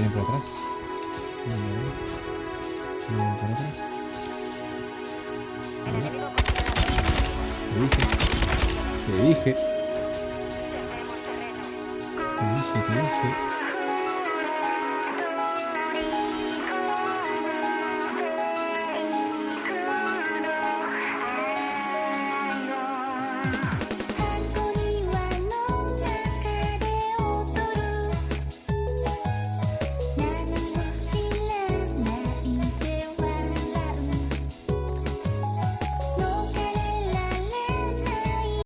vienen por atrás. Muy bien. Vienen por atrás. Te dije. Te dije. Te dije, te dije.